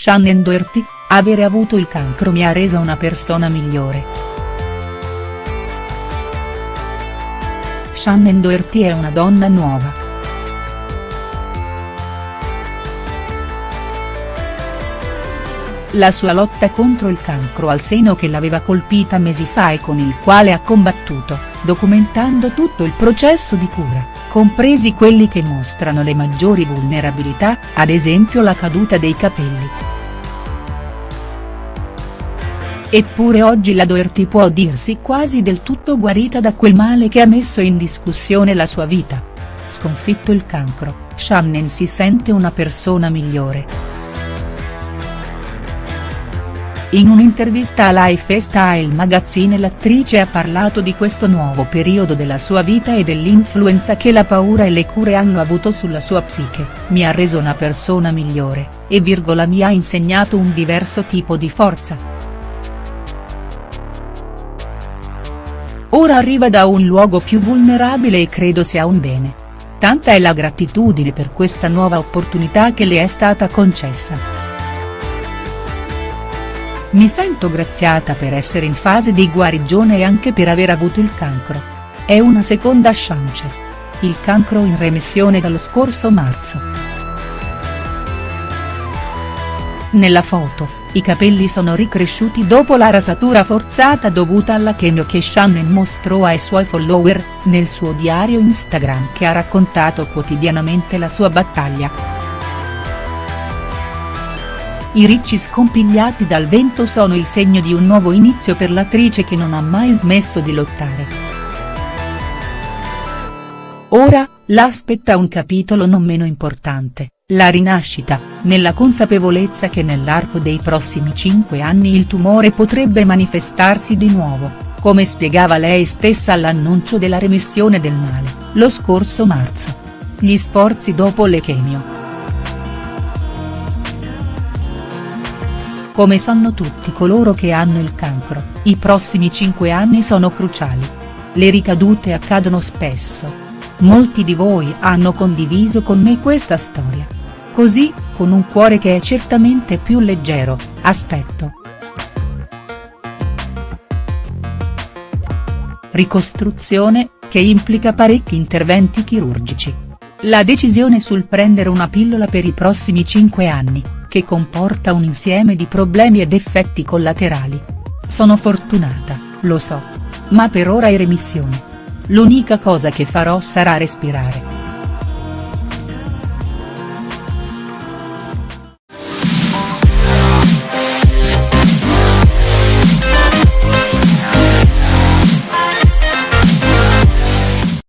Shannon Doherty, avere avuto il cancro mi ha reso una persona migliore. Shannon Doherty è una donna nuova. La sua lotta contro il cancro al seno che l'aveva colpita mesi fa e con il quale ha combattuto, documentando tutto il processo di cura, compresi quelli che mostrano le maggiori vulnerabilità, ad esempio la caduta dei capelli. Eppure oggi la Doherty può dirsi quasi del tutto guarita da quel male che ha messo in discussione la sua vita. Sconfitto il cancro, Shannon si sente una persona migliore. In un'intervista a Lifestyle Magazine l'attrice ha parlato di questo nuovo periodo della sua vita e dell'influenza che la paura e le cure hanno avuto sulla sua psiche, mi ha reso una persona migliore, e virgola mi ha insegnato un diverso tipo di forza. Ora arriva da un luogo più vulnerabile e credo sia un bene. Tanta è la gratitudine per questa nuova opportunità che le è stata concessa. Mi sento graziata per essere in fase di guarigione e anche per aver avuto il cancro. È una seconda chance. Il cancro in remissione dallo scorso marzo. Nella foto, i capelli sono ricresciuti dopo la rasatura forzata dovuta alla chemio che Shannon mostrò ai suoi follower, nel suo diario Instagram che ha raccontato quotidianamente la sua battaglia. I ricci scompigliati dal vento sono il segno di un nuovo inizio per l'attrice che non ha mai smesso di lottare. Ora, l'aspetta un capitolo non meno importante, la rinascita, nella consapevolezza che nell'arco dei prossimi cinque anni il tumore potrebbe manifestarsi di nuovo, come spiegava lei stessa all'annuncio della remissione del male, lo scorso marzo. Gli sforzi dopo le chemio. Come sanno tutti coloro che hanno il cancro, i prossimi 5 anni sono cruciali. Le ricadute accadono spesso. Molti di voi hanno condiviso con me questa storia. Così, con un cuore che è certamente più leggero, aspetto. Ricostruzione, che implica parecchi interventi chirurgici. La decisione sul prendere una pillola per i prossimi 5 anni, che comporta un insieme di problemi ed effetti collaterali. Sono fortunata, lo so. Ma per ora è remissione. L'unica cosa che farò sarà respirare.